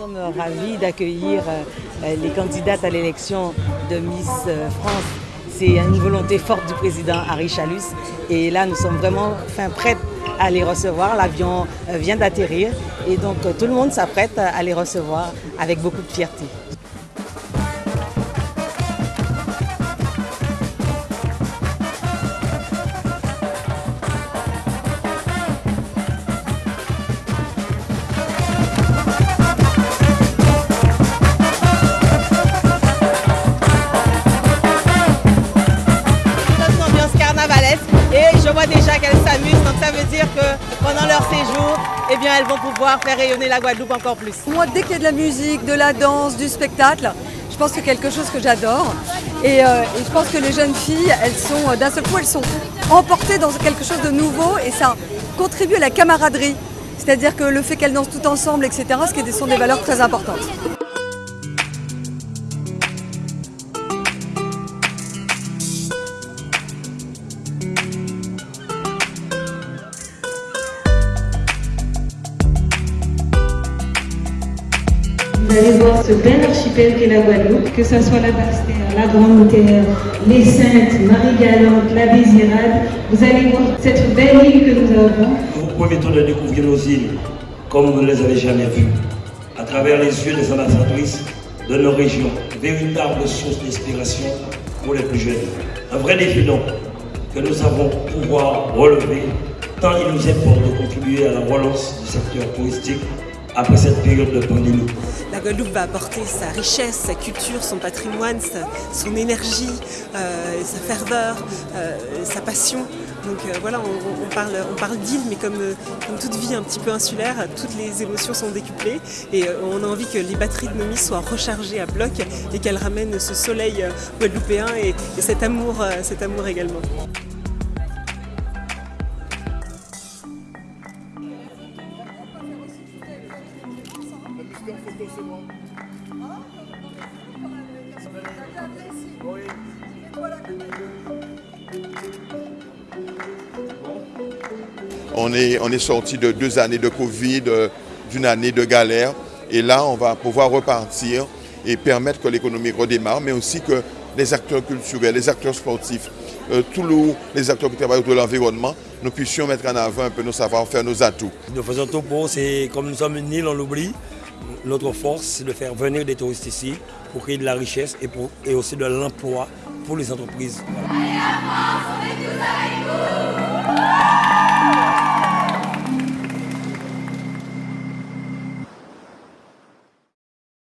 sommes ravis d'accueillir euh, les candidates à l'élection de Miss euh, France. C'est une volonté forte du président Harry Chalus. Et là, nous sommes vraiment fin, prêtes à les recevoir. L'avion euh, vient d'atterrir et donc tout le monde s'apprête à les recevoir avec beaucoup de fierté. Je vois déjà qu'elles s'amusent, donc ça veut dire que pendant leur séjour, eh bien, elles vont pouvoir faire rayonner la Guadeloupe encore plus. Moi, dès qu'il y a de la musique, de la danse, du spectacle, je pense que c'est quelque chose que j'adore. Et, euh, et, je pense que les jeunes filles, elles sont, d'un seul coup, elles sont emportées dans quelque chose de nouveau et ça contribue à la camaraderie. C'est-à-dire que le fait qu'elles dansent toutes ensemble, etc., ce qui sont des valeurs très importantes. Vous allez voir ce bel archipel qu'est la Guadeloupe, que ce soit la Basse-Terre, la Grande-Terre, les Saintes, Marie-Galante, la Désirade. Vous allez voir cette belle île que nous avons. Vous permettons de découvrir nos îles comme vous ne les avez jamais vues, à travers les yeux des ambassadrices de nos régions, véritable source d'inspiration pour les plus jeunes. Un vrai défi donc que nous avons pouvoir relever, tant il nous importe de contribuer à la relance du secteur touristique après cette période de pandémie. La Guadeloupe va apporter sa richesse, sa culture, son patrimoine, son énergie, euh, sa ferveur, euh, sa passion. Donc euh, voilà, on, on, parle, on parle d'île, mais comme, comme, toute vie un petit peu insulaire, toutes les émotions sont décuplées et on a envie que les batteries de Nomi soient rechargées à bloc et qu'elles ramènent ce soleil guadeloupéen et, et cet, amour, cet amour également. On est, on est sorti de deux années de Covid, d'une année de galère. Et là, on va pouvoir repartir et permettre que l'économie redémarre, mais aussi que les acteurs culturels, les acteurs sportifs, euh, tous les acteurs qui travaillent autour de l'environnement, nous puissions mettre en avant un peu nos savoir-faire, nos atouts. Nous faisons tout pour, c'est comme nous sommes une île, on l'oublie. Notre force, c'est de faire venir des touristes ici pour créer de la richesse et, pour, et aussi de l'emploi pour les entreprises.